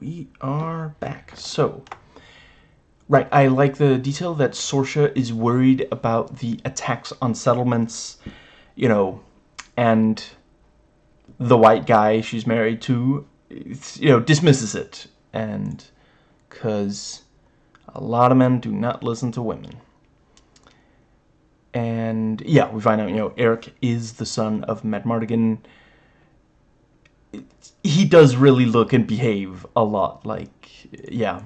we are back. So, right, I like the detail that Sorsha is worried about the attacks on settlements, you know, and the white guy she's married to, you know, dismisses it. And, because a lot of men do not listen to women. And, yeah, we find out, you know, Airk is the son of Madmartigan, he does really look and behave a lot like yeah.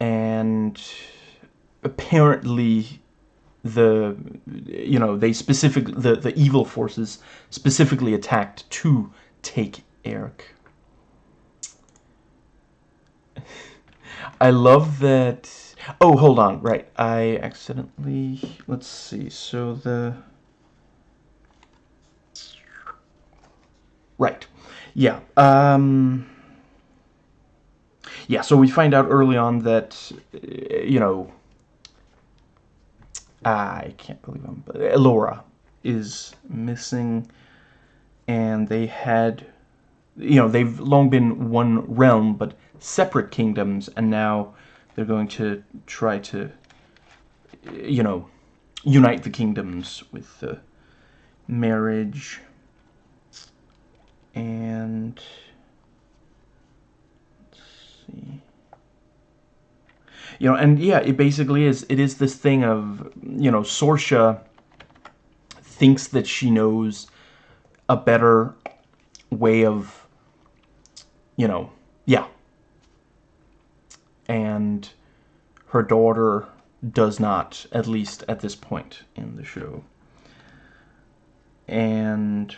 And apparently the you know they specific the the evil forces specifically attacked to take Airk. I love that oh hold on right I accidentally let's see so the Right. Yeah. Um, yeah, so we find out early on that, uh, you know, I can't believe him, but Elora is missing, and they had, you know, they've long been one realm, but separate kingdoms, and now they're going to try to, you know, unite the kingdoms with the marriage and let's see. You know and yeah it basically is it is this thing of you know Sorsha thinks that she knows a better way of you know yeah. And her daughter does not at least at this point in the show. And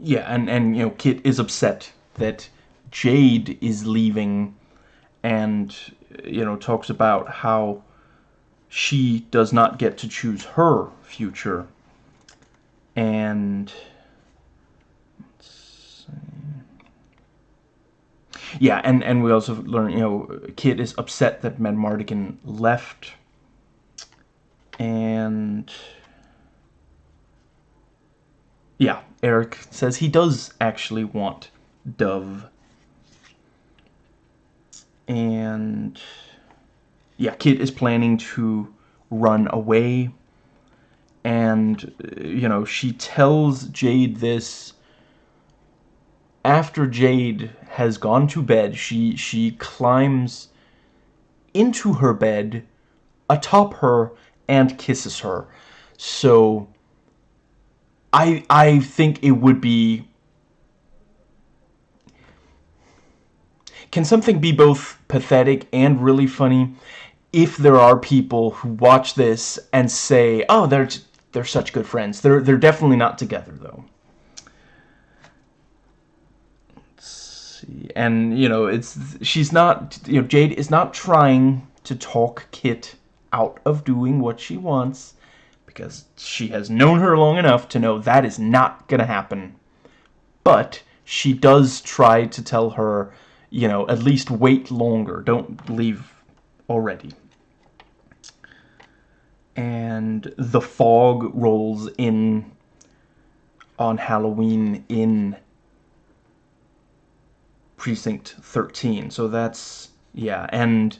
yeah, and, and, you know, Kit is upset that Jade is leaving and, you know, talks about how she does not get to choose her future. And... Yeah, and, and we also learn, you know, Kit is upset that Madmartigan left. And... Yeah, Airk says he does actually want Dove. And yeah, Kit is planning to run away. And, uh, you know, she tells Jade this after Jade has gone to bed. She, she climbs into her bed, atop her, and kisses her. So I I think it would be Can something be both pathetic and really funny if there are people who watch this and say, "Oh, they're they're such good friends." They're they're definitely not together though. Let's see. And, you know, it's she's not, you know, Jade is not trying to talk Kit out of doing what she wants because she has known her long enough to know that is not going to happen. But she does try to tell her, you know, at least wait longer. Don't leave already. And the fog rolls in on Halloween in Precinct 13. So that's, yeah, and,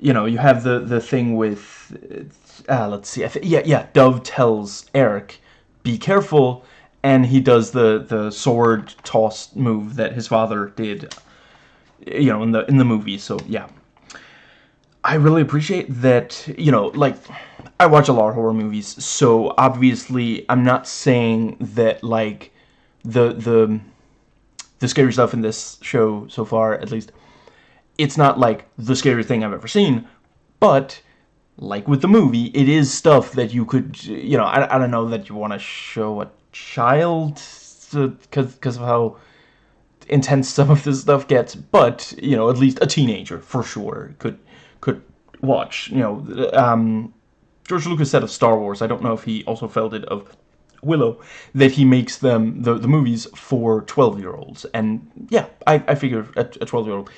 you know, you have the, the thing with uh, let's see. yeah, yeah. Dove tells Airk, "Be careful," and he does the the sword toss move that his father did. You know, in the in the movie. So yeah, I really appreciate that. You know, like I watch a lot of horror movies, so obviously I'm not saying that like the the the scary stuff in this show so far, at least, it's not like the scary thing I've ever seen, but like with the movie, it is stuff that you could, you know, I, I don't know that you want to show a child because because of how intense some of this stuff gets, but, you know, at least a teenager, for sure, could could watch, you know, um, George Lucas said of Star Wars, I don't know if he also felt it of Willow, that he makes them, the, the movies, for 12-year-olds, and yeah, I, I figure a 12-year-old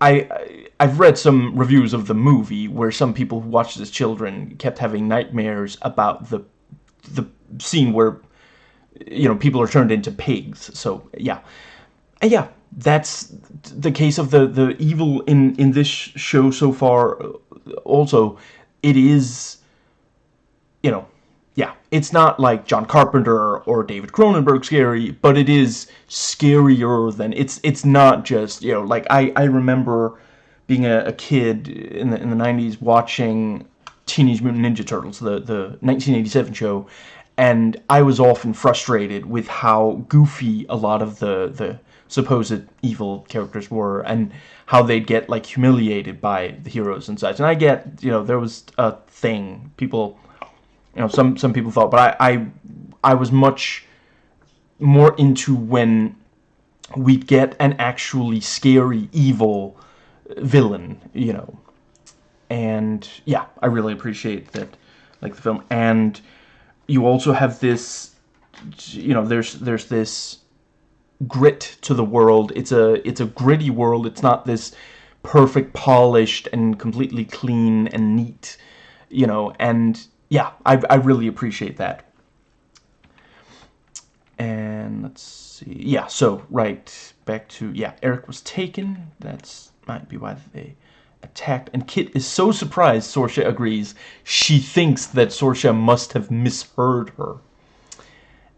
I, I've read some reviews of the movie where some people who watched as children kept having nightmares about the the scene where you know people are turned into pigs. So yeah, and yeah, that's the case of the the evil in in this show so far. Also, it is, you know, yeah, it's not like John Carpenter or David Cronenberg scary, but it is scarier than it's it's not just you know like I I remember being a, a kid in the in the 90s watching Teenage Mutant Ninja Turtles, the the 1987 show, and I was often frustrated with how goofy a lot of the the supposed evil characters were and how they'd get like humiliated by the heroes and such. And I get, you know, there was a thing people, you know, some some people thought, but I I, I was much more into when we get an actually scary evil villain, you know. And yeah, I really appreciate that, like the film. And you also have this, you know, there's there's this grit to the world. It's a it's a gritty world. It's not this perfect, polished, and completely clean and neat, you know. And yeah, I I really appreciate that. And let's see. Yeah, so right back to yeah, Airk was taken. That's might be why they attacked. And Kit is so surprised. Sorsha agrees. She thinks that Sorsha must have misheard her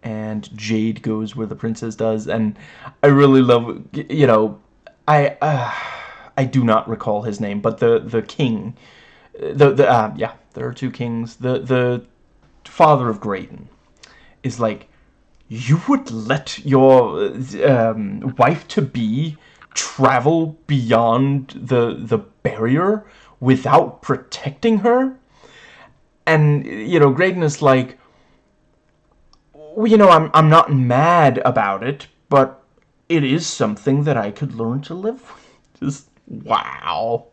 and Jade goes where the princess does, and I really love, you know, I uh, I do not recall his name, but the the king, the the uh, yeah, there are two kings. The the father of Graydon is like, you would let your um, wife to be travel beyond the the barrier without protecting her, and you know, Graydon is like well, you know, I'm, I'm not mad about it, but it is something that I could learn to live with. Just, wow.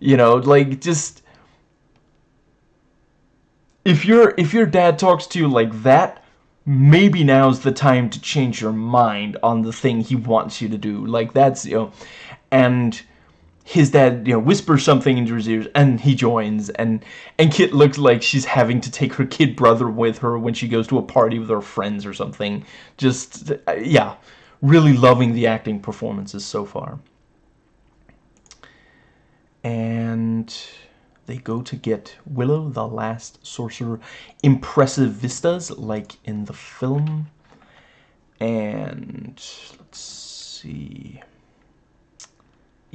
You know, like, just... If your if your dad talks to you like that, maybe now's the time to change your mind on the thing he wants you to do. Like, that's, you know... And his dad, you know, whispers something into his ears, and he joins, and and Kit looks like she's having to take her kid brother with her when she goes to a party with her friends or something. Just, uh, yeah, really loving the acting performances so far. And they go to get Willow, the last sorcerer. Impressive vistas, like in the film. And, let's see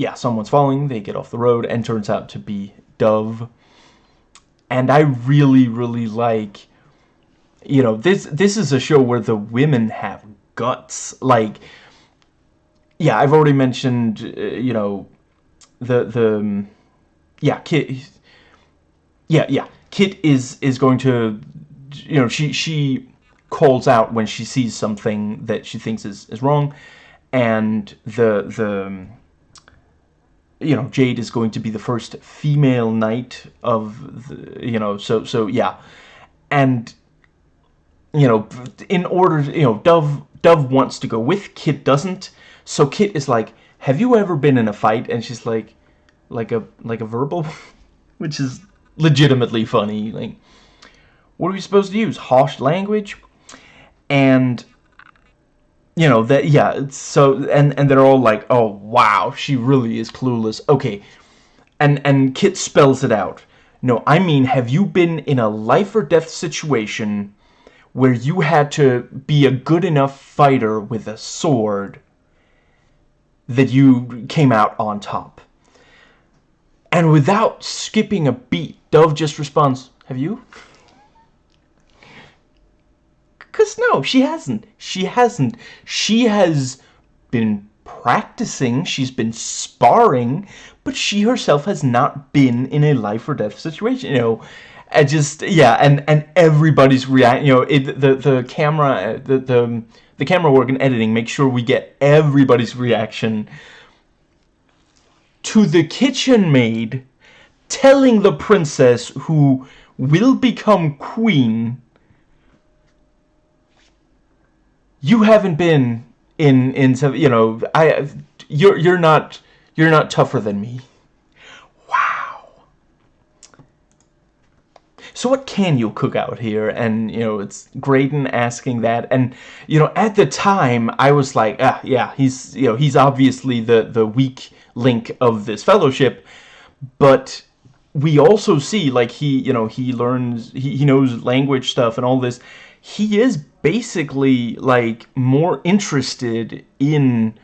yeah, someone's falling, they get off the road, and turns out to be Dove. And I really, really like, you know, this this is a show where the women have guts. Like, yeah, I've already mentioned, uh, you know, the the yeah, Kit. Yeah, yeah, Kit is is going to, you know, she she calls out when she sees something that she thinks is is wrong, and the the you know, Jade is going to be the first female knight of, the, you know, so, so, yeah. And, you know, in order, you know, Dove, Dove wants to go with, Kit doesn't. So Kit is like, have you ever been in a fight? And she's like, like a, like a verbal, which is legitimately funny. Like, what are we supposed to use? Harsh language? And you know that yeah so and and they're all like oh wow she really is clueless okay and and kit spells it out no i mean have you been in a life or death situation where you had to be a good enough fighter with a sword that you came out on top and without skipping a beat dove just responds have you because no, she hasn't. She hasn't. She has been practicing, she's been sparring, but she herself has not been in a life or death situation. You know, I just yeah, and and everybody's react. You know, it, the the camera, the the the camera work and editing make sure we get everybody's reaction to the kitchen maid telling the princess who will become queen you haven't been in in you know I you're you're not you're not tougher than me. Wow. so what can you cook out here? And, you know, it's Graydon asking that. And, you know, at the time, I was like, ah, yeah, he's, you know, he's obviously the, the weak link of this fellowship. But we also see, like, he, you know, he learns, he, he knows language stuff and all this. He is basically, like, more interested in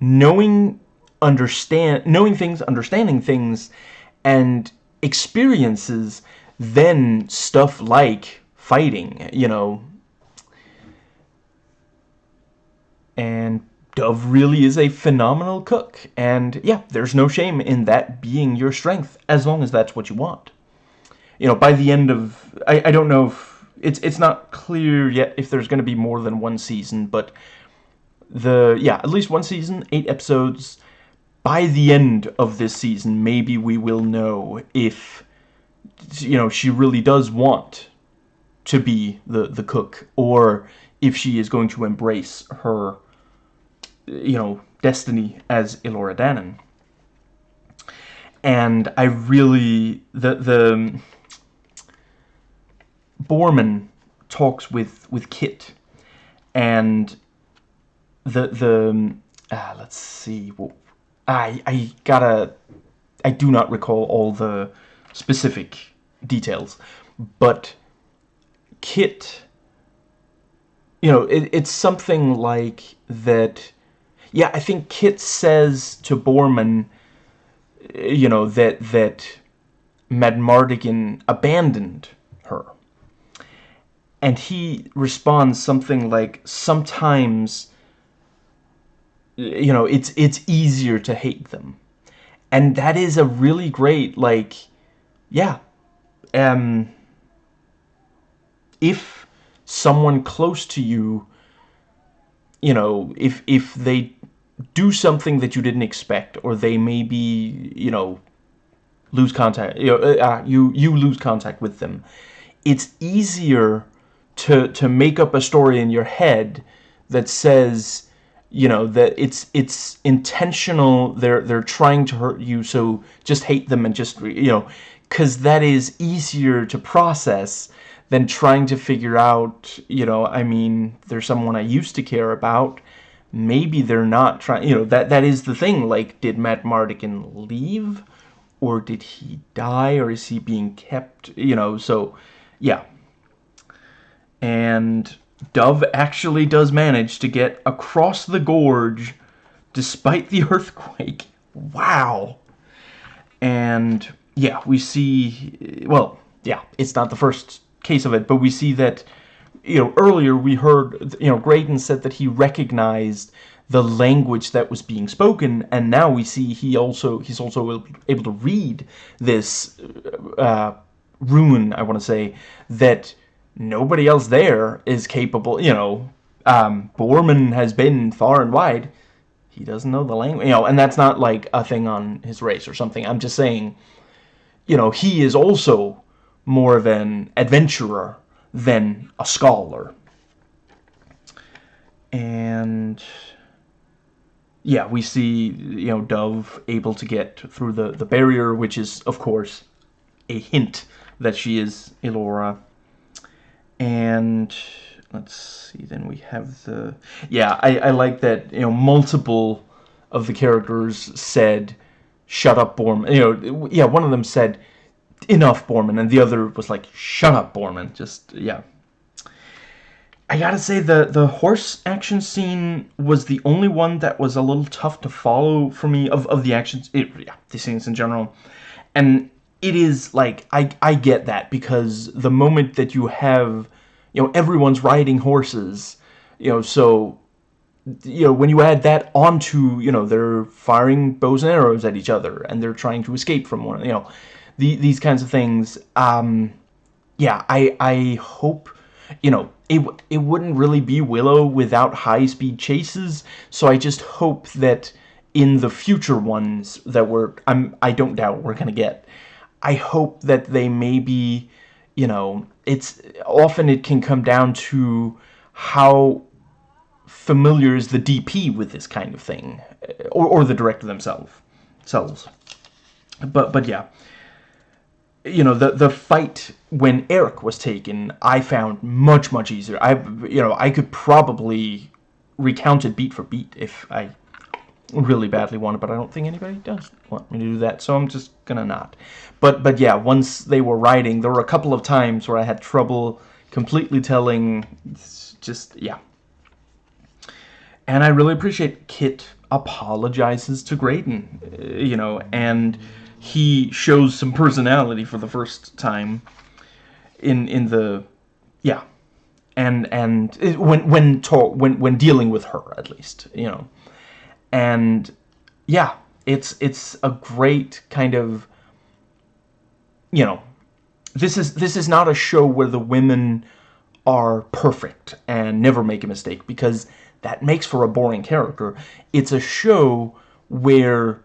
knowing, understand, knowing things, understanding things, and experiences than stuff like fighting, you know. And Dove really is a phenomenal cook. And yeah, there's no shame in that being your strength, as long as that's what you want. You know, by the end of... I, I don't know if... It's, it's not clear yet if there's going to be more than one season, but the... Yeah, at least one season, eight episodes. By the end of this season, maybe we will know if you know, she really does want to be the, the cook, or if she is going to embrace her, you know, destiny as Elora Danan. And I really, the, the, Boorman talks with, with Kit, and the, the, ah, let's see, well, I, I gotta, I do not recall all the specific details, but Kit, you know, it, it's something like that, yeah, I think Kit says to Boorman, you know, that, that Madmartigan abandoned her. And he responds something like, sometimes, you know, it's, it's easier to hate them. And that is a really great, like, yeah, um, if someone close to you, you know, if if they do something that you didn't expect, or they maybe, you know, lose contact, you know, uh, uh, you you lose contact with them, it's easier to to make up a story in your head that says, you know, that it's it's intentional. They're they're trying to hurt you, so just hate them and just you know because that is easier to process than trying to figure out, you know, I mean, there's someone I used to care about. Maybe they're not trying, you know, that that is the thing. Like, did Madmartigan leave? Or did he die? Or is he being kept? You know, so, yeah. And Dove actually does manage to get across the gorge despite the earthquake. Wow. And yeah, we see, well, yeah, it's not the first case of it, but we see that, you know, earlier we heard, you know, Graydon said that he recognized the language that was being spoken, and now we see he also, he's also able to read this uh, rune, I want to say, that nobody else there is capable, you know, um, Boorman has been far and wide, he doesn't know the language, you know, and that's not like a thing on his race or something, I'm just saying, you know, he is also more of an adventurer than a scholar. And yeah, we see, you know, Dove able to get through the, the barrier, which is, of course, a hint that she is Elora. And let's see, then we have the... Yeah, I, I like that, you know, multiple of the characters said shut up, Borm. You know, yeah, one of them said, enough, Boorman, and the other was like, shut up, Boorman. Just, yeah. I gotta say, the, the horse action scene was the only one that was a little tough to follow for me, of, of the actions, it, yeah, the scenes in general. And it is, like, I, I get that, because the moment that you have, you know, everyone's riding horses, you know, so you know, when you add that onto, you know, they're firing bows and arrows at each other, and they're trying to escape from one, you know, the, these kinds of things, um, yeah, I, I hope, you know, it, it wouldn't really be Willow without high-speed chases, so I just hope that in the future ones that we're, I'm, I don't doubt we're going to get, I hope that they maybe, you know, it's, often it can come down to how familiar is the DP with this kind of thing, or, or the director themselves. Selves. But, but yeah. You know the the fight when Airk was taken, I found much much easier. I you know I could probably recount it beat for beat if I really badly wanted, but I don't think anybody does want me to do that, so I'm just gonna not. But but yeah, once they were riding, there were a couple of times where I had trouble completely telling. Just yeah. And I really appreciate Kit apologizes to Graydon, uh, you know, and he shows some personality for the first time in in the yeah and and it, when when talk when when dealing with her at least you know and yeah it's it's a great kind of you know this is this is not a show where the women are perfect and never make a mistake because that makes for a boring character. It's a show where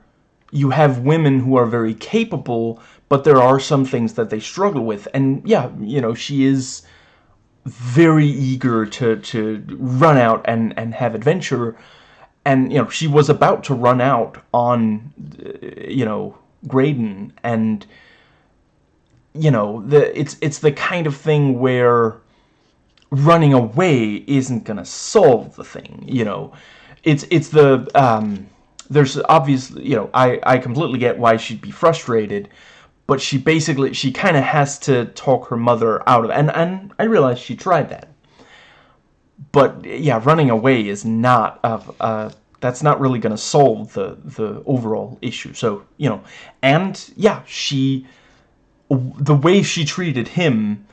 you have women who are very capable, but there are some things that they struggle with. And yeah, you know, she is very eager to, to run out and, and have adventure. And, you know, she was about to run out on, you know, Graydon. And, you know, the it's it's the kind of thing where running away isn't gonna solve the thing you know it's it's the um, there's obviously you know I I completely get why she'd be frustrated but she basically she kind of has to talk her mother out of it and and I realize she tried that but yeah running away is not a, a uh, that's not really gonna solve the the overall issue so you know and yeah she the way she treated him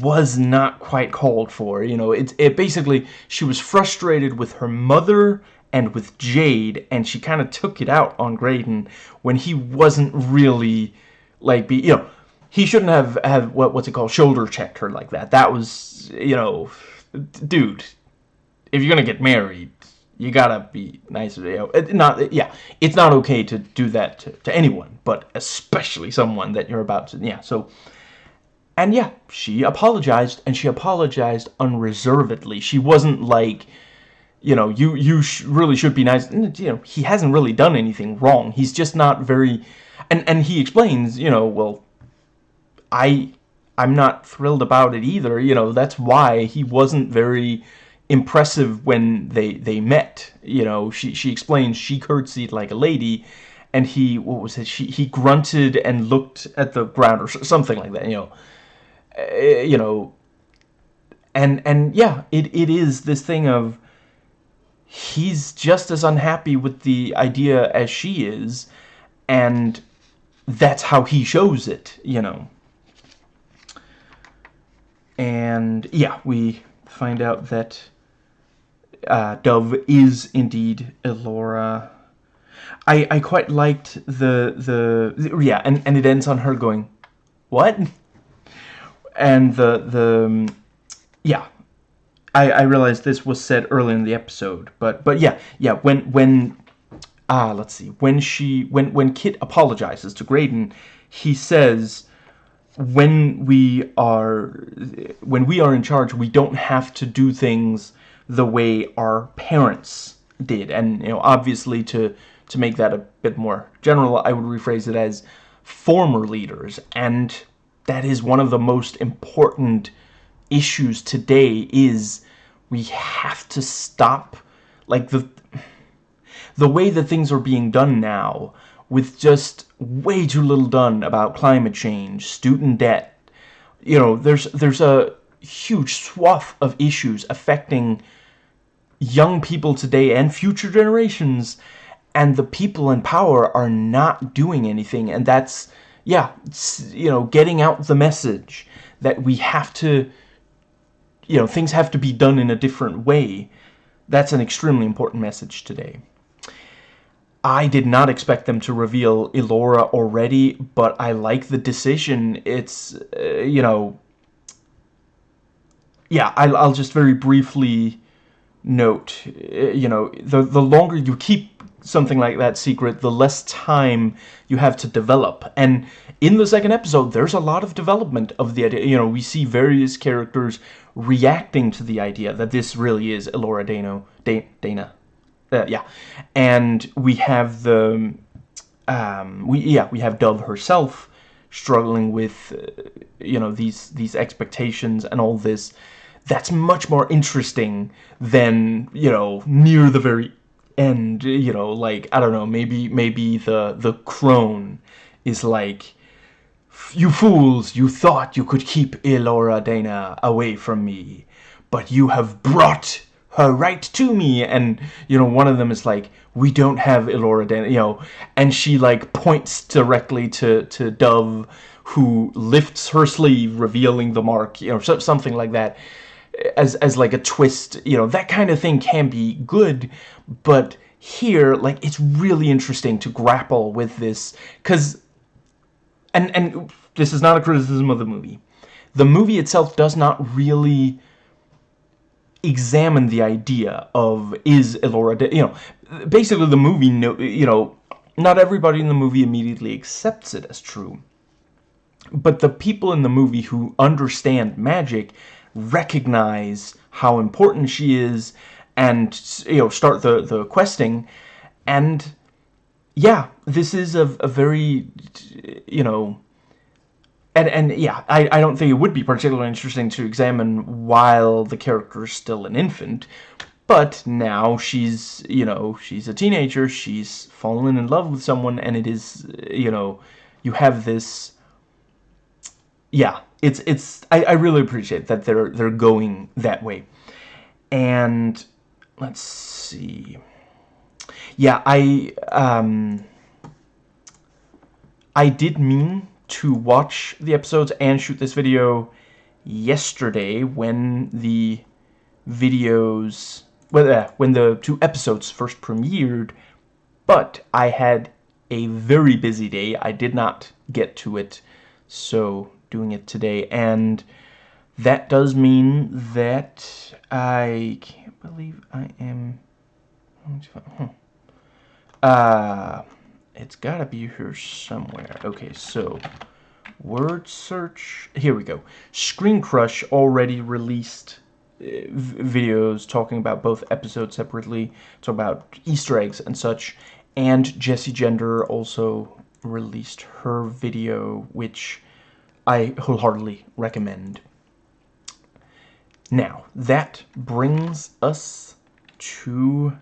was not quite called for. You know, it, it basically, she was frustrated with her mother and with Jade, and she kind of took it out on Graydon when he wasn't really, like, be, you know, he shouldn't have, have what, what's it called, shoulder checked her like that. That was, you know, dude, if you're gonna get married, you gotta be nicer. You know, not, yeah, it's not okay to do that to, to anyone, but especially someone that you're about to, yeah, so and yeah, she apologized, and she apologized unreservedly. She wasn't like, you know, you you sh really should be nice. You know, he hasn't really done anything wrong. He's just not very, and and he explains, you know, well, I I'm not thrilled about it either. You know, that's why he wasn't very impressive when they they met. You know, she she explains she curtsied like a lady, and he what was it? She he grunted and looked at the ground or something like that. You know uh, you know, and and yeah, it it is this thing of he's just as unhappy with the idea as she is, and that's how he shows it, you know. And yeah, we find out that uh, Dove is indeed Elora. I I quite liked the the yeah, and and it ends on her going, "What?" and the the um, yeah I, I realized this was said early in the episode but but yeah yeah when when ah let's see when she when when Kit apologizes to Graydon he says when we are when we are in charge we don't have to do things the way our parents did. And you know obviously to to make that a bit more general I would rephrase it as former leaders and that is one of the most important issues today is we have to stop like the the way that things are being done now with just way too little done about climate change student debt you know there's there's a huge swath of issues affecting young people today and future generations and the people in power are not doing anything and that's yeah, you know, getting out the message that we have to, you know, things have to be done in a different way. That's an extremely important message today. I did not expect them to reveal Elora already, but I like the decision. It's, uh, you know, yeah, I'll, I'll just very briefly note, uh, you know, the, the longer you keep something like that secret, the less time you have to develop. And in the second episode, there's a lot of development of the idea. You know, we see various characters reacting to the idea that this really is Elora Dano, da Dana. Uh, yeah. And we have the, um, we yeah, we have Dove herself struggling with, uh, you know, these these expectations and all this. That's much more interesting than you know near the very end. You know, like I don't know, maybe maybe the the crone is like. You fools, you thought you could keep Elora Dana away from me, but you have brought her right to me and you know one of them is like we don't have Elora Dana you know and she like points directly to to Dove who lifts her sleeve revealing the mark you know something like that as as like a twist you know that kind of thing can be good but here like it's really interesting to grapple with this cuz and and this is not a criticism of the movie the movie itself does not really examine the idea of is Elora, dead? you know, basically the movie, you know, not everybody in the movie immediately accepts it as true. But the people in the movie who understand magic recognize how important she is and, you know, start the, the questing. And, yeah, this is a, a very, you know, and and yeah, I, I don't think it would be particularly interesting to examine while the character is still an infant. But now she's, you know, she's a teenager, she's fallen in love with someone, and it is, you know, you have this... Yeah, it's, it's, I, I really appreciate that they're, they're going that way. And, let's see... Yeah, I, um... I did mean to watch the episodes and shoot this video yesterday when the videos well, uh, when the two episodes first premiered but I had a very busy day. I did not get to it so doing it today. And that does mean that I can't believe I am uh it's gotta be here somewhere. Okay, so word search. Here we go. Screen Crush already released uh, videos talking about both episodes separately, talk about Easter eggs and such. And Jessie Gender also released her video, which I wholeheartedly recommend. Now, that brings us to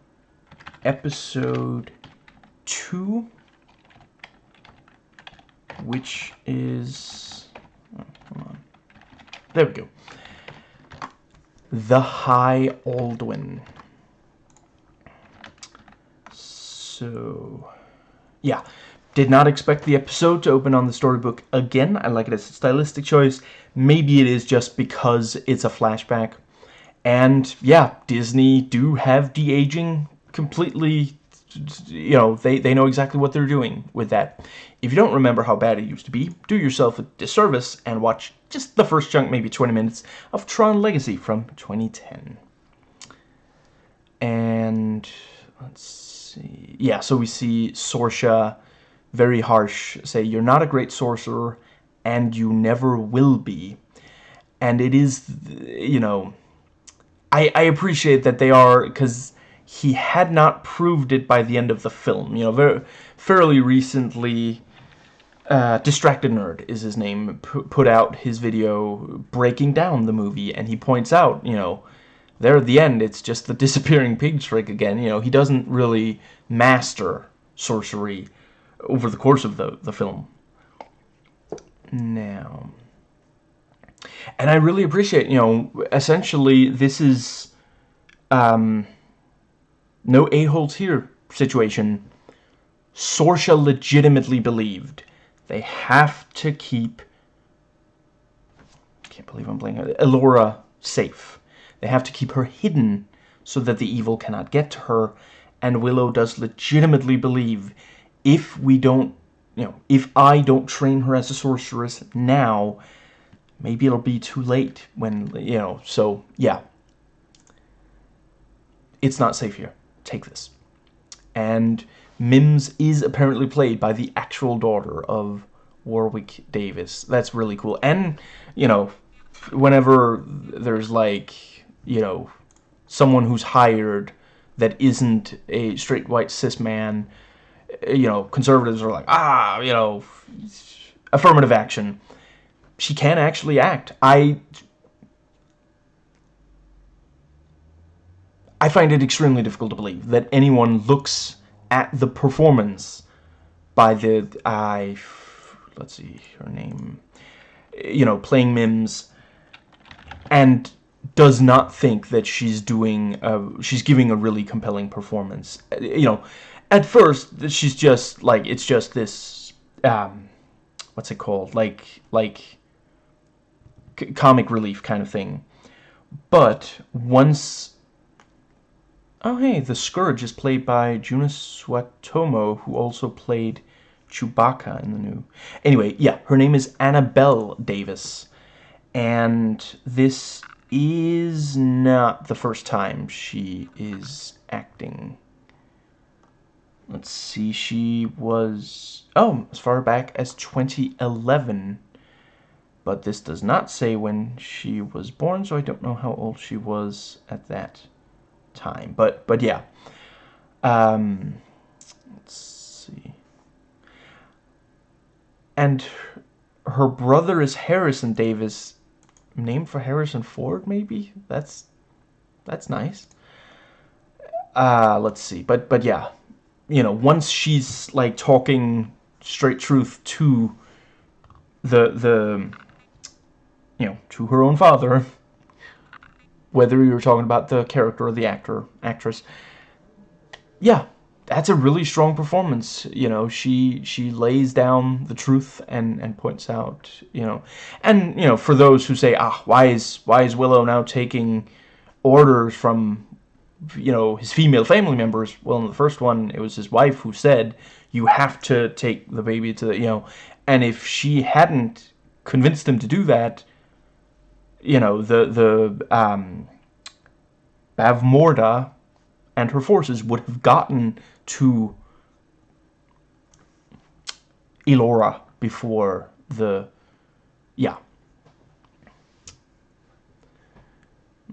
episode 2 which is... Oh, on. There we go. The High Aldwin. So, yeah. Did not expect the episode to open on the storybook again. I like it as a stylistic choice. Maybe it is just because it's a flashback. And, yeah, Disney do have de-aging completely you know, they, they know exactly what they're doing with that. If you don't remember how bad it used to be, do yourself a disservice and watch just the first chunk, maybe 20 minutes, of Tron Legacy from 2010. And, let's see, yeah, so we see Sorsha, very harsh, say, you're not a great sorcerer, and you never will be. And it is, you know, I, I appreciate that they are, because he had not proved it by the end of the film. You know, very fairly recently, uh, Distracted Nerd is his name, put out his video breaking down the movie, and he points out, you know, there at the end, it's just the disappearing pig trick again. You know, he doesn't really master sorcery over the course of the, the film. Now, and I really appreciate, you know, essentially this is, um, no a-holes here situation. Sorsha legitimately believed they have to keep can't believe I'm blanking Elora safe. They have to keep her hidden so that the evil cannot get to her. And Willow does legitimately believe if we don't, you know, if I don't train her as a sorceress now, maybe it'll be too late when, you know, so, yeah. It's not safe here take this. And Mims is apparently played by the actual daughter of Warwick Davis. That's really cool. And, you know, whenever there's like, you know, someone who's hired that isn't a straight white cis man, you know, conservatives are like, ah, you know, affirmative action. She can actually act. I I find it extremely difficult to believe that anyone looks at the performance by the I let's see her name you know playing Mims and does not think that she's doing uh, she's giving a really compelling performance. You know at first she's just like it's just this um what's it called? Like like comic relief kind of thing. But once Oh, hey, the Scourge is played by Joonas Suotamo, who also played Chewbacca in the new... Anyway, yeah, her name is Annabelle Davis. And this is not the first time she is acting. Let's see, she was... Oh, as far back as 2011. But this does not say when she was born, so I don't know how old she was at that time. But but yeah. Um, let's see. And her brother is Harrison Davis, named for Harrison Ford, maybe. That's that's nice. Uh, let's see. But but yeah, you know, once she's like talking straight truth to the the you know to her own father whether you're talking about the character or the actor, actress. Yeah, that's a really strong performance. You know, she she lays down the truth and and points out, you know, and you know, for those who say, ah, why is why is Willow now taking orders from you know his female family members? Well, in the first one, it was his wife who said you have to take the baby to the you know, and if she hadn't convinced him to do that, you know, the, the um, and her forces would have gotten to Elora before the, yeah.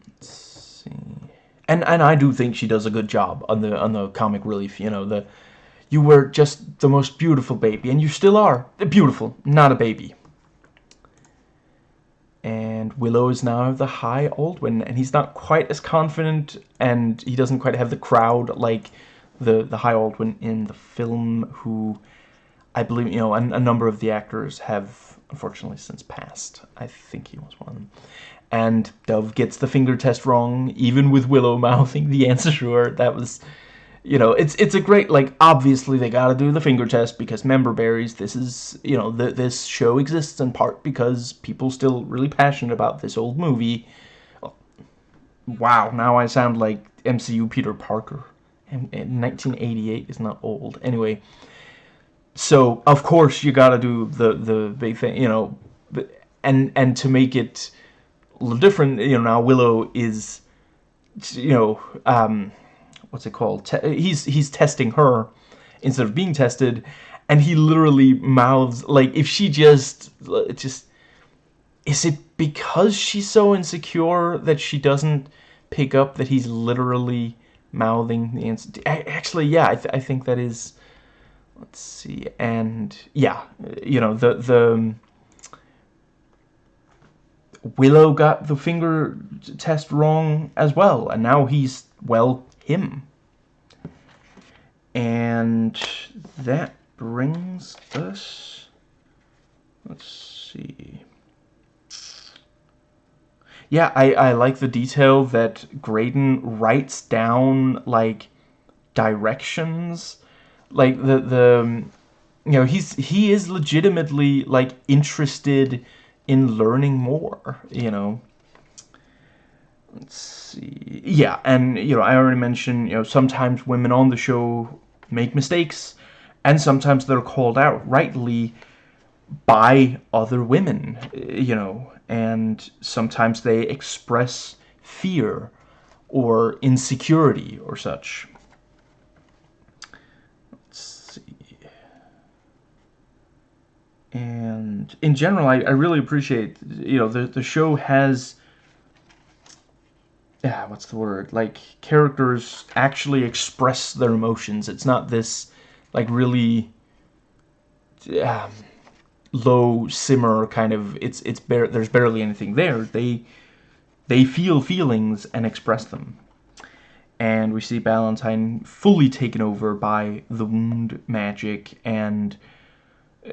Let's see. And, and I do think she does a good job on the, on the comic relief, you know, the, you were just the most beautiful baby, and you still are. Beautiful, not a baby Willow is now the High Aldwin, and he's not quite as confident, and he doesn't quite have the crowd like the the High Aldwin in the film, who I believe you know a, a number of the actors have unfortunately since passed. I think he was one. And Dove gets the finger test wrong, even with Willow mouthing the answer her. That was you know, it's it's a great like obviously they got to do the finger test because member berries. This is you know the, this show exists in part because people still really passionate about this old movie. Wow, now I sound like MCU Peter Parker. And, and 1988 is not old. Anyway, so of course you got to do the the big thing, you know, and and to make it a little different, you know, now Willow is, you know, um what's it called? Te uh, he's he's testing her instead of being tested, and he literally mouths like if she just uh, just is it because she's so insecure that she doesn't pick up that he's literally mouthing the answer? Actually, yeah, I, th I think that is. Let's see, and yeah, you know the the. Um, Willow got the finger test wrong as well, and now he's, well, him. And that brings us, let's see. Yeah, I, I like the detail that Graydon writes down, like, directions. Like, the, the, you know, he's, he is legitimately, like, interested in learning more, you know. Let's see. Yeah, and, you know, I already mentioned, you know, sometimes women on the show make mistakes, and sometimes they're called out rightly by other women, you know, and sometimes they express fear or insecurity or such. Let's see. And in general, I, I really appreciate, you know, the, the show has yeah, what's the word? Like characters actually express their emotions. It's not this like really um, low simmer kind of it's it's bare there's barely anything there they they feel feelings and express them and we see Ballantine fully taken over by the wound magic and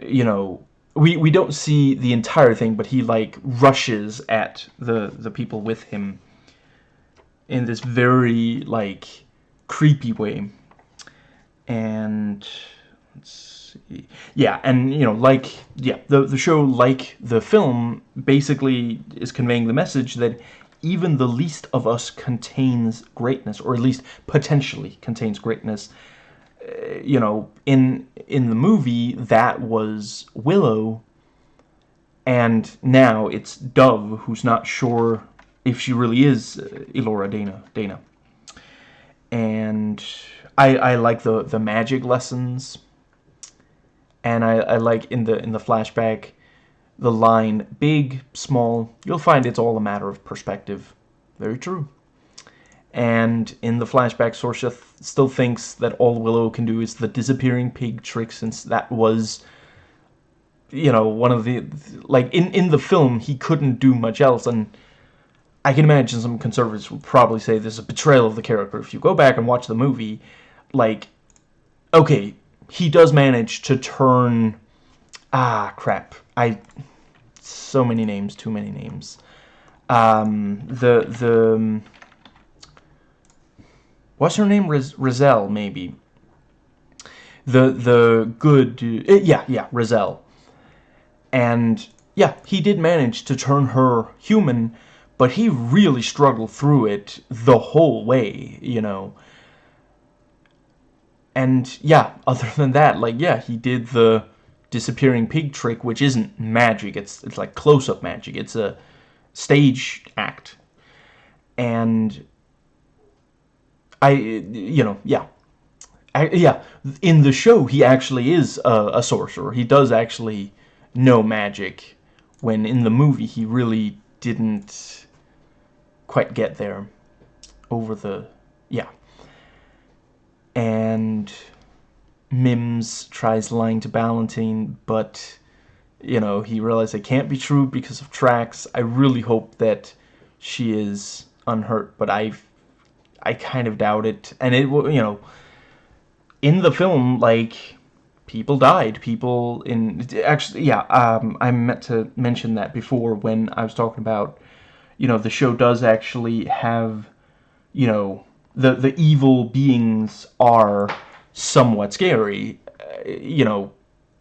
you know we we don't see the entire thing but he like rushes at the the people with him in this very like creepy way. And let's see. Yeah and you know like yeah the the show like the film basically is conveying the message that even the least of us contains greatness or at least potentially contains greatness. Uh, you know in in the movie that was Willow and now it's Dove who's not sure if she really is uh, Elora Dana Dana. And I I like the the magic lessons. And I, I like in the in the flashback the line big small you'll find it's all a matter of perspective. Very true. And in the flashback Sorsha th still thinks that all Willow can do is the disappearing pig trick since that was you know one of the like in in the film he couldn't do much else. And I can imagine some conservatives would probably say this is a betrayal of the character if you go back and watch the movie like okay he does manage to turn ah crap. I so many names too many names. Um the the um, what's her name? Riz Raziel maybe. The the good uh, yeah yeah Raziel and yeah he did manage to turn her human but he really struggled through it the whole way you know? And yeah other than that like yeah he did the disappearing pig trick which isn't magic it's it's like close-up magic it's a stage act. And I you know yeah. I, yeah in the show he actually is a, a sorcerer. He does actually know magic when in the movie he really didn't quite get there over the yeah and Mims tries lying to Ballantine, but you know he realizes it can't be true because of tracks. I really hope that she is unhurt, but I I kind of doubt it. And it you know in the film like people died. People in actually yeah um, I meant to mention that before when I was talking about you know the show does actually have you know the the evil beings are somewhat scary. Uh, you know,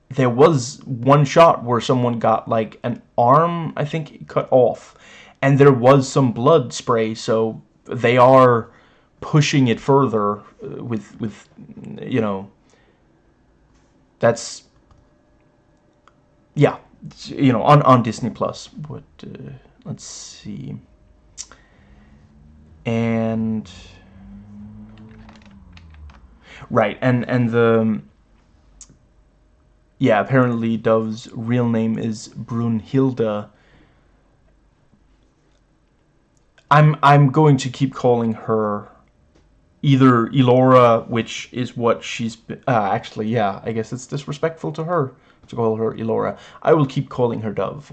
there was one shot where someone got like an arm, I think, cut off, and there was some blood spray. So they are pushing it further uh, with with you know. That's yeah, you know, on on Disney Plus. But uh, let's see, and Right, and and the yeah, apparently Dove's real name is Brunhilde. I'm I'm going to keep calling her either Elora, which is what she's uh, actually yeah. I guess it's disrespectful to her to call her Elora. I will keep calling her Dove.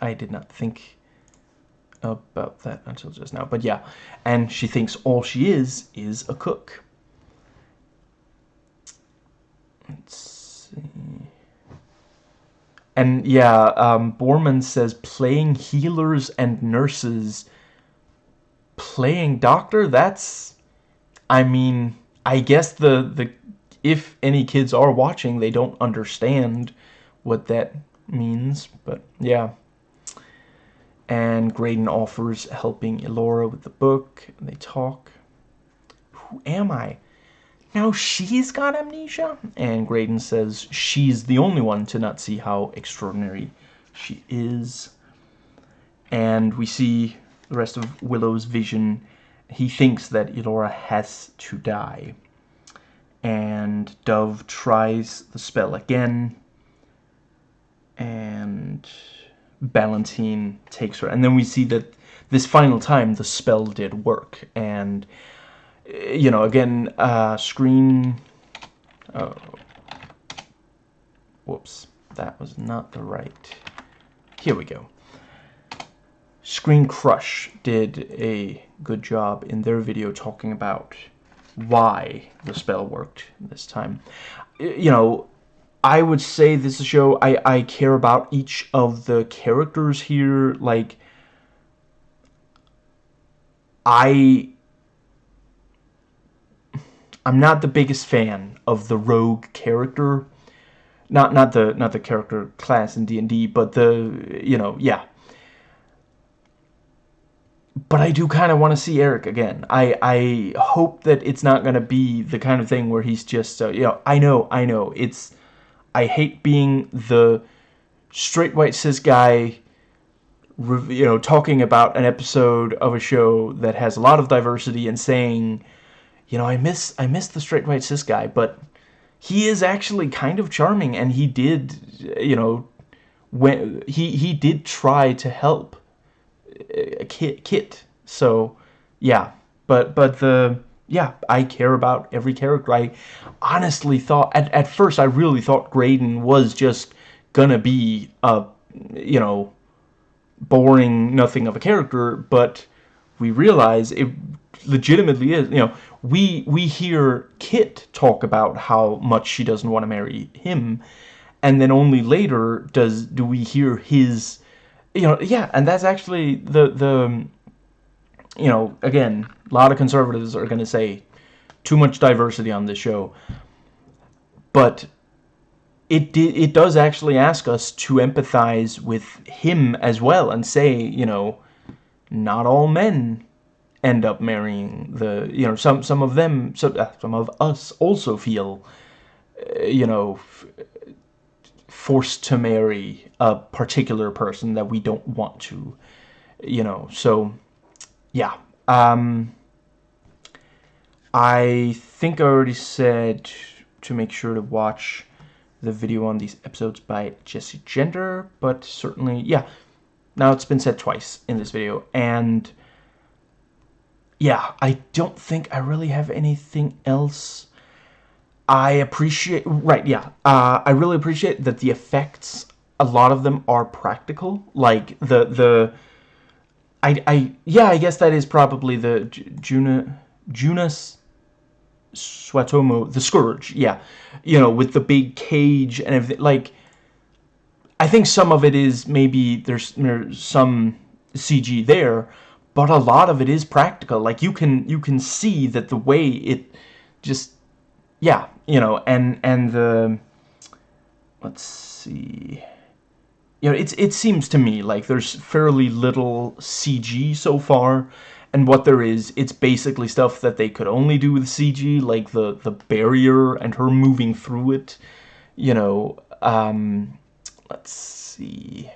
I did not think about that until just now, but yeah, and she thinks all she is is a cook. Let's see. And yeah, um, Boorman says playing healers and nurses. Playing doctor? That's... I mean, I guess the, the if any kids are watching, they don't understand what that means. But yeah. And Graydon offers helping Elora with the book. They talk. Who am I? Now she's got amnesia? And Graydon says she's the only one to not see how extraordinary she is. And we see the rest of Willow's vision. He thinks that Elora has to die. And Dove tries the spell again. And Ballantine takes her. And then we see that this final time the spell did work. And you know, again, uh, screen, oh, whoops, that was not the right. Here we go. Screen Crush did a good job in their video talking about why the spell worked this time. You know, I would say this is a show I, I care about each of the characters here. Like, I... I'm not the biggest fan of the rogue character. Not not the not the character class in D&D, but the, you know, yeah but I do kind of want to see Airk again. I I hope that it's not going to be the kind of thing where he's just, uh, you know, I know, I know. It's, I hate being the straight white cis guy, you know, talking about an episode of a show that has a lot of diversity and saying, you know, I miss, I miss the straight white cis guy, but he is actually kind of charming and he did, you know, when he, he did try to help uh, kit kit. So yeah, but but the yeah, I care about every character. I honestly thought at at first I really thought Graydon was just gonna be a you know boring nothing of a character, but we realize it legitimately is. You know, we we hear Kit talk about how much she doesn't want to marry him, and then only later does do we hear his you know, yeah, and that's actually the the you know, again, a lot of conservatives are going to say too much diversity on this show. But it it does actually ask us to empathize with him as well and say, you know, not all men end up marrying the, you know, some some of them, some, uh, some of us also feel, uh, you know, forced to marry a particular person that we don't want to, you know, so, yeah, um, I think I already said to make sure to watch the video on these episodes by Jessie Gender, but certainly, yeah, now it's been said twice in this video, and yeah, I don't think I really have anything else. I appreciate, right, yeah, uh, I really appreciate that the effects, a lot of them are practical, like the, the, I, I, yeah, I guess that is probably the Juna, Joonas Suotamo, the Scourge, yeah, you know, with the big cage and everything, like, I think some of it is maybe there's, there's some CG there, but a lot of it is practical, like, you can, you can see that the way it just yeah, you know, and and the let's see. You know, it's it seems to me like there's fairly little CG so far, and what there is, it's basically stuff that they could only do with CG, like the the barrier and her moving through it. You know, um, let's see.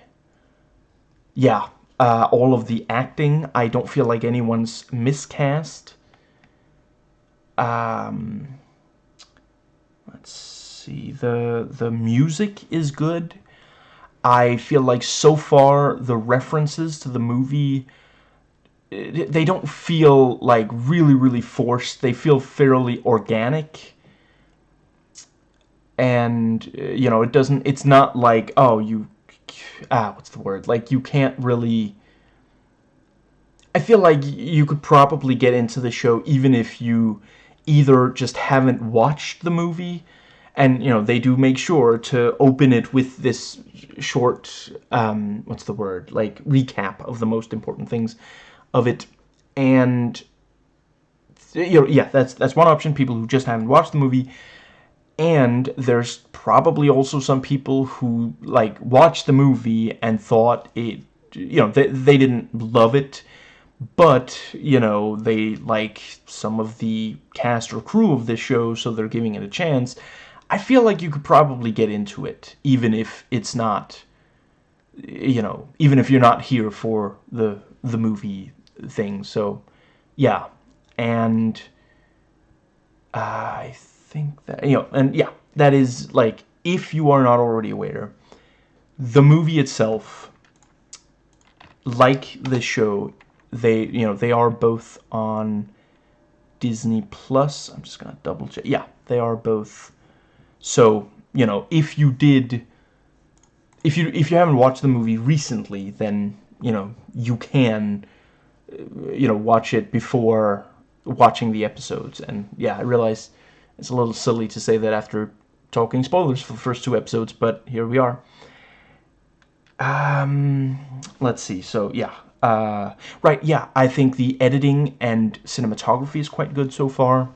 Yeah, uh, all of the acting, I don't feel like anyone's miscast. Um, let's see the the music is good I feel like so far the references to the movie they don't feel like really really forced. They feel fairly organic. And you know it doesn't it's not like oh you ah what's the word? Like you can't really I feel like you could probably get into the show even if you either just haven't watched the movie and you know they do make sure to open it with this short um, what's the word? Like recap of the most important things of it. And you know yeah that's that's one option. People who just haven't watched the movie. And there's probably also some people who like watched the movie and thought it you know they, they didn't love it. But you know they like some of the cast or crew of this show so they're giving it a chance I feel like you could probably get into it even if it's not you know even if you're not here for the the movie thing so yeah and I think that you know and yeah that is like if you are not already aware the movie itself like the show they you know they are both on Disney Plus. I'm just gonna double check. Yeah, they are both. So you know if you did if you if you haven't watched the movie recently, then you know you can you know watch it before watching the episodes. And yeah, I realize it's a little silly to say that after talking spoilers for the first two episodes, but here we are. Um, let's see. So yeah, uh, right. Yeah, I think the editing and cinematography is quite good so far.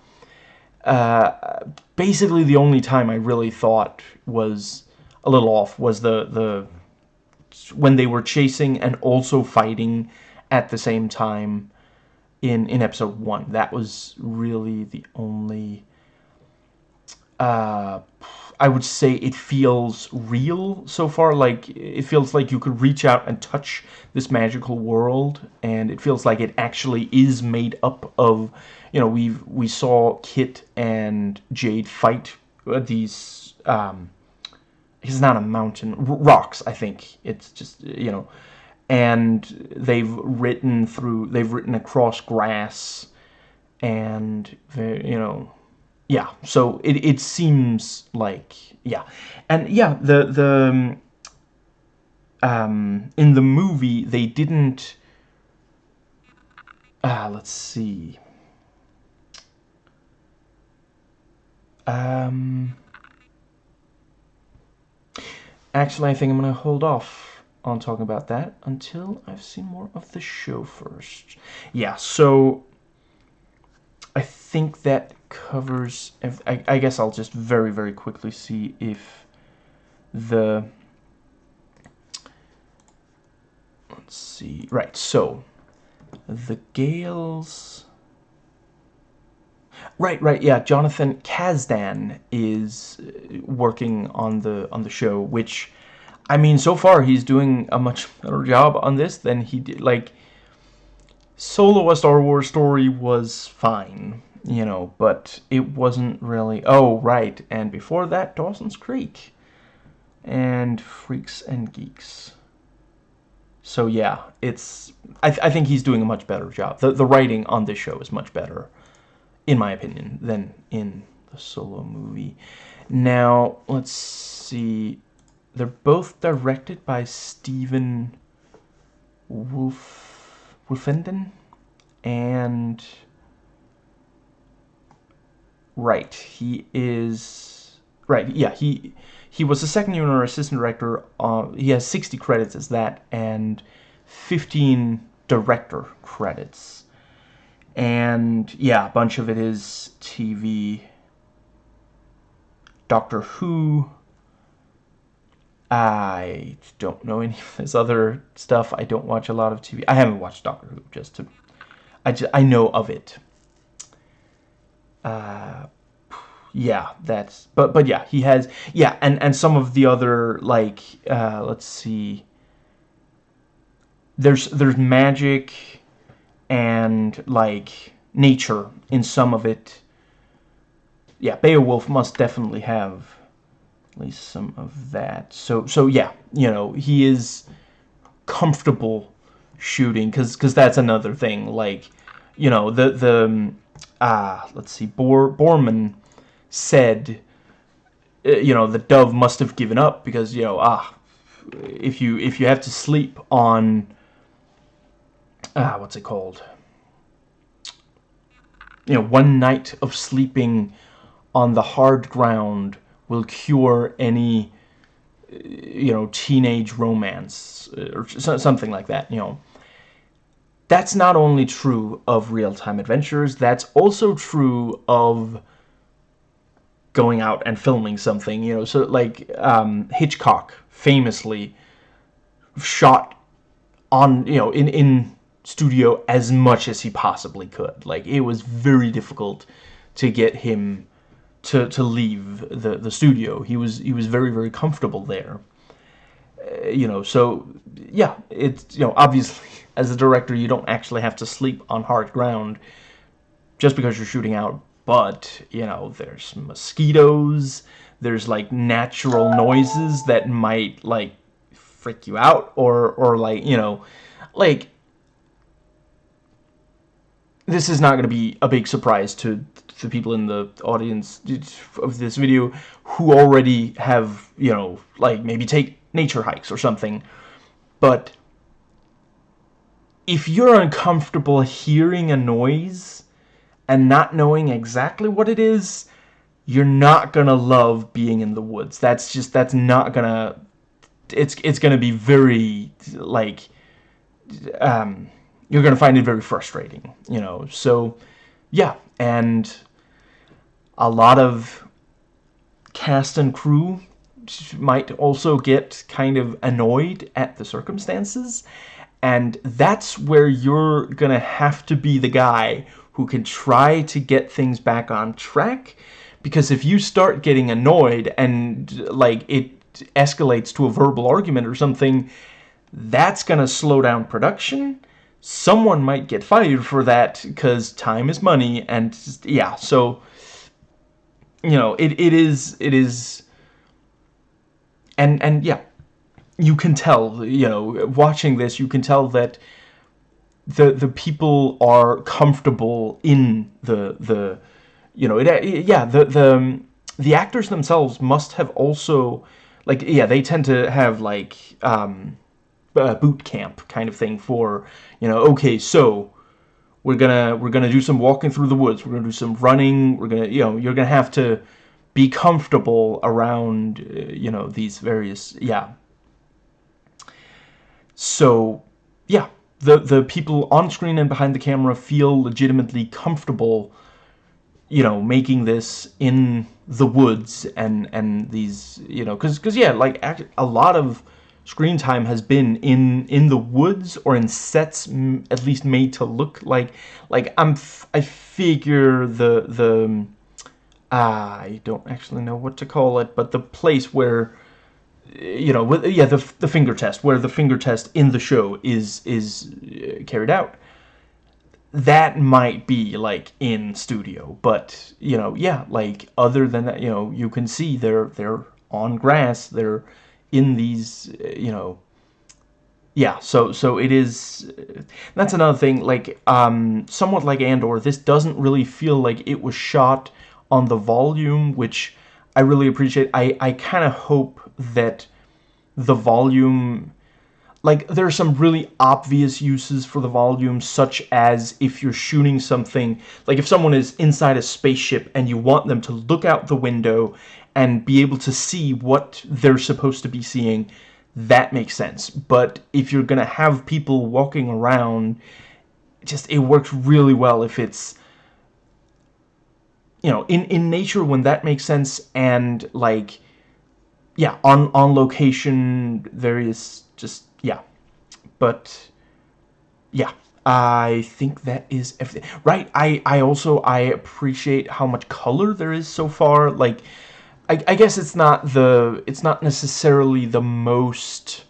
Uh, basically, the only time I really thought was a little off was the the when they were chasing and also fighting at the same time in in episode one. That was really the only. Uh, I would say it feels real so far. Like it feels like you could reach out and touch this magical world, and it feels like it actually is made up of. You know, we we saw Kit and Jade fight these. Um, it's not a mountain rocks. I think it's just you know, and they've written through. They've written across grass, and you know yeah so it, it seems like yeah. And yeah the the um, um in the movie they didn't ah uh, let's see. Um actually I think I'm gonna hold off on talking about that until I've seen more of the show first. Yeah so I think that covers... I, I guess I'll just very, very quickly see if the... Let's see. Right, so the Gales... Right, right, yeah. Jonathan Kasdan is uh, working on the on the show, which, I mean, so far he's doing a much better job on this than he did. Like, Solo a Star Wars story was fine, you know, but it wasn't really... Oh, right, and before that, Dawson's Creek. And Freaks and Geeks. So yeah, it's... I, th I think he's doing a much better job. The, the writing on this show is much better, in my opinion, than in the Solo movie. Now, let's see... They're both directed by Stephen Wolf... Woolfenden and right he is right yeah he he was a second unit assistant director uh, he has 60 credits as that and 15 director credits. And yeah a bunch of it is TV Doctor Who I don't know any of this other stuff. I don't watch a lot of TV. I haven't watched Doctor Who, just to... I, just, I know of it. Uh, yeah, that's... But, but yeah, he has... Yeah, and, and some of the other, like... Uh, let's see... There's, there's magic and, like, nature in some of it. Yeah, Beowulf must definitely have at least some of that. So, so yeah, you know, he is comfortable shooting because because that's another thing. Like, you know, the the um, ah, let's see, Bor Boorman said, uh, you know, the dove must have given up because you know ah, if you if you have to sleep on ah, what's it called? You know, one night of sleeping on the hard ground will cure any you know teenage romance uh, or something like that you know. That's not only true of real-time adventures that's also true of going out and filming something you know. So like um, Hitchcock famously shot on you know in in studio as much as he possibly could. Like it was very difficult to get him to to leave the the studio. He was he was very very comfortable there. Uh, you know, so yeah, it's you know obviously as a director you don't actually have to sleep on hard ground just because you're shooting out. But you know, there's mosquitoes. There's like natural noises that might like freak you out or or like you know like this is not going to be a big surprise to the people in the audience of this video who already have, you know, like maybe take nature hikes or something. But if you're uncomfortable hearing a noise and not knowing exactly what it is, you're not gonna love being in the woods. That's just that's not gonna it's it's gonna be very like um you're gonna find it very frustrating, you know. So yeah, and a lot of cast and crew might also get kind of annoyed at the circumstances. And that's where you're gonna have to be the guy who can try to get things back on track. Because if you start getting annoyed and like it escalates to a verbal argument or something that's gonna slow down production. Someone might get fired for that because time is money and yeah so you know it, it is it is and and yeah you can tell, you know, watching this, you can tell that the the people are comfortable in the the you know it, yeah the the the actors themselves must have also like yeah they tend to have like um boot camp kind of thing for you know okay so we're gonna we're gonna do some walking through the woods. We're gonna do some running. We're gonna you know you're gonna have to be comfortable around uh, you know these various yeah. So, yeah, the the people on screen and behind the camera feel legitimately comfortable, you know, making this in the woods and and these, you know, because because yeah, like a lot of screen time has been in in the woods or in sets at least made to look like like I'm f I figure the the uh, I don't actually know what to call it, but the place where you know, with, yeah, the the finger test, where the finger test in the show is is uh, carried out. That might be like in studio, but you know, yeah, like other than that, you know, you can see they're they're on grass, they're in these, uh, you know, yeah. So so it is. That's another thing. Like um, somewhat like Andor, this doesn't really feel like it was shot on the volume, which I really appreciate. I I kind of hope that the volume like there are some really obvious uses for the volume such as if you're shooting something like if someone is inside a spaceship and you want them to look out the window and be able to see what they're supposed to be seeing that makes sense. But if you're gonna have people walking around just it works really well if it's you know in in nature when that makes sense and like yeah, on on location there is just yeah, but yeah, I think that is everything. Right? I I also I appreciate how much color there is so far. Like, I I guess it's not the it's not necessarily the most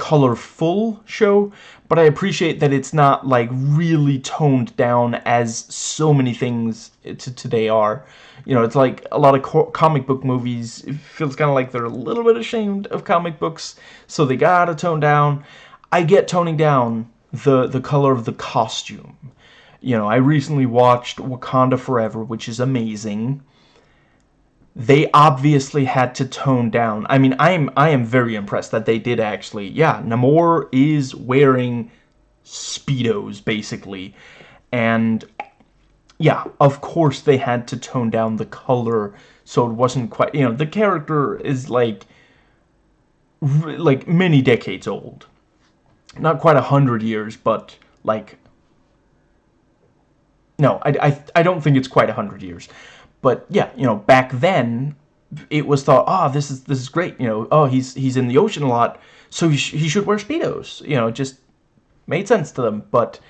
colorful show, but I appreciate that it's not like really toned down as so many things today are you know, it's like a lot of co comic book movies, it feels kind of like they're a little bit ashamed of comic books, so they gotta tone down. I get toning down the, the color of the costume. You know, I recently watched Wakanda Forever, which is amazing. They obviously had to tone down. I mean, I am I am very impressed that they did actually. Yeah, Namor is wearing speedos basically, and yeah, of course they had to tone down the color so it wasn't quite, you know, the character is like, like many decades old. Not quite a hundred years, but like, no, I, I, I don't think it's quite a hundred years. But yeah, you know, back then, it was thought, oh, this is this is great. You know, oh, he's he's in the ocean a lot, so he, sh he should wear speedos. You know, just made sense to them. But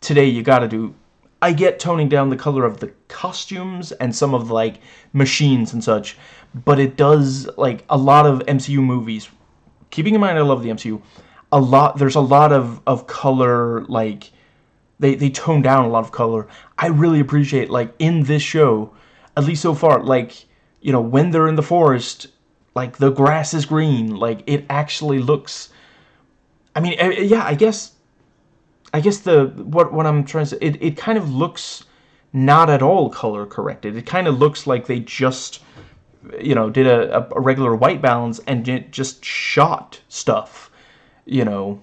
today, you got to do I get toning down the color of the costumes and some of the, like machines and such, but it does like a lot of MCU movies. Keeping in mind I love the MCU, a lot there's a lot of of color like they they tone down a lot of color. I really appreciate like in this show, at least so far, like you know when they're in the forest, like the grass is green, like it actually looks. I mean, eh, yeah, I guess I guess the what what I'm trying to say, it, it kind of looks not at all color corrected. It kind of looks like they just you know, did a, a regular white balance and just shot stuff, you know.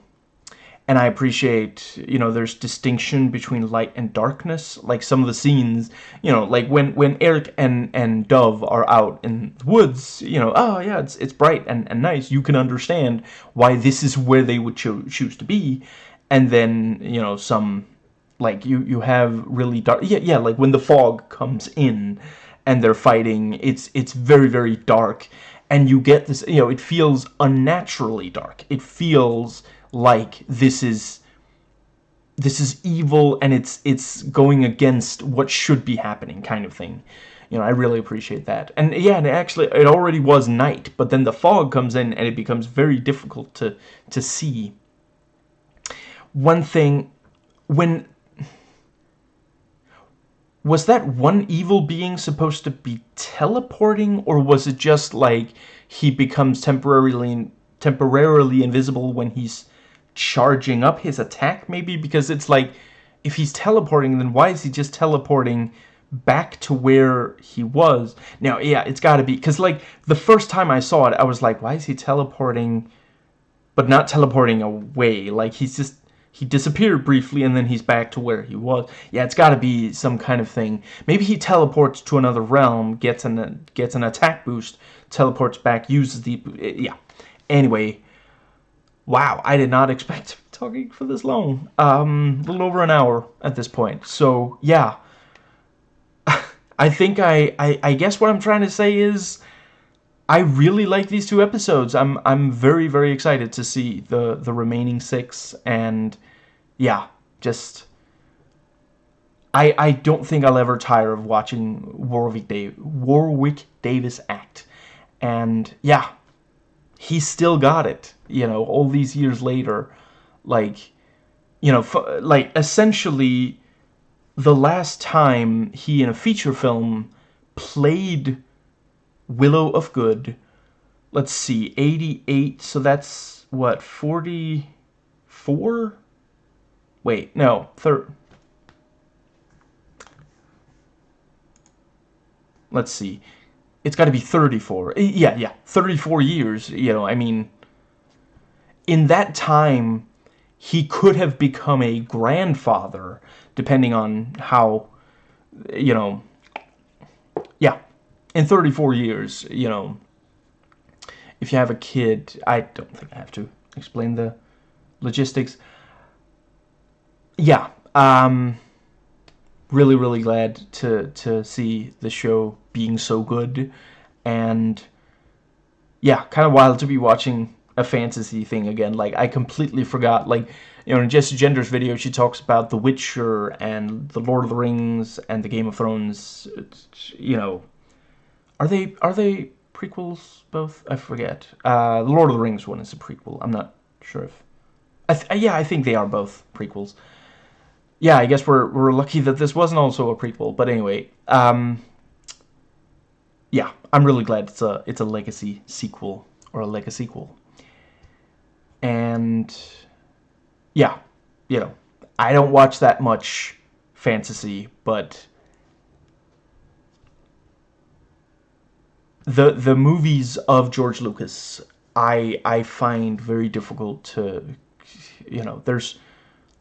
And I appreciate, you know, there's distinction between light and darkness. Like some of the scenes, you know, like when, when Airk and, and Dove are out in the woods, you know, oh yeah, it's, it's bright and, and nice. You can understand why this is where they would cho choose to be. And then, you know, some, like you, you have really dark, yeah, yeah, like when the fog comes in and they're fighting. It's it's very very dark, and you get this. You know, it feels unnaturally dark. It feels like this is this is evil and it's it's going against what should be happening kind of thing. You know i really appreciate that. And yeah and actually it already was night but then the fog comes in and it becomes very difficult to to see. One thing when was that one evil being supposed to be teleporting or was it just like he becomes temporarily temporarily invisible when he's charging up his attack maybe because it's like if he's teleporting then why is he just teleporting back to where he was now yeah it's got to be because like the first time I saw it I was like why is he teleporting but not teleporting away like he's just he disappeared briefly and then he's back to where he was. Yeah, it's got to be some kind of thing. Maybe he teleports to another realm, gets an gets an attack boost, teleports back, uses the yeah. Anyway, wow, I did not expect to be talking for this long. Um, a little over an hour at this point. So yeah, I think I, I I guess what I'm trying to say is. I really like these two episodes. I'm I'm very very excited to see the the remaining six and yeah, just I I don't think I'll ever tire of watching Warwick Dave Warwick Davis act. And yeah, he still got it, you know, all these years later. Like, you know, like essentially the last time he in a feature film played Willow Ufgood, let's see, 88, so that's what 44 Wait, no, third. Let's see. It's got to be 34. Yeah, yeah, 34 years, you know, I mean, in that time, he could have become a grandfather, depending on how, you know, yeah, in 34 years, you know, if you have a kid, I don't think I have to explain the logistics yeah, um, really, really glad to to see the show being so good, and yeah, kind of wild to be watching a fantasy thing again. Like I completely forgot. Like you know, in Jessie Gender's video, she talks about The Witcher and The Lord of the Rings and the Game of Thrones. You know, are they are they prequels both? I forget. Uh, the Lord of the Rings one is a prequel. I'm not sure if. I yeah, I think they are both prequels yeah, I guess we're, we're lucky that this wasn't also a prequel. But anyway, um, yeah, I'm really glad it's a, it's a legacy sequel or a legacy sequel. And yeah, you know, I don't watch that much fantasy, but the the movies of George Lucas I I find very difficult to you know, there's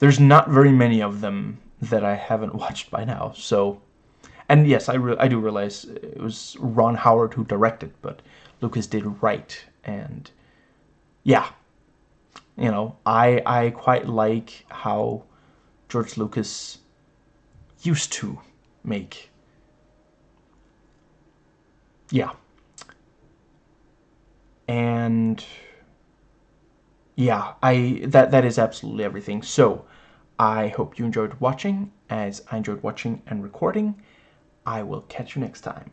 there's not very many of them that I haven't watched by now. So, and yes, I, I do realize it was Ron Howard who directed, but Lucas did write, and yeah, you know, I I quite like how George Lucas used to make. Yeah. And yeah, I that that is absolutely everything. So, I hope you enjoyed watching as I enjoyed watching and recording. I will catch you next time.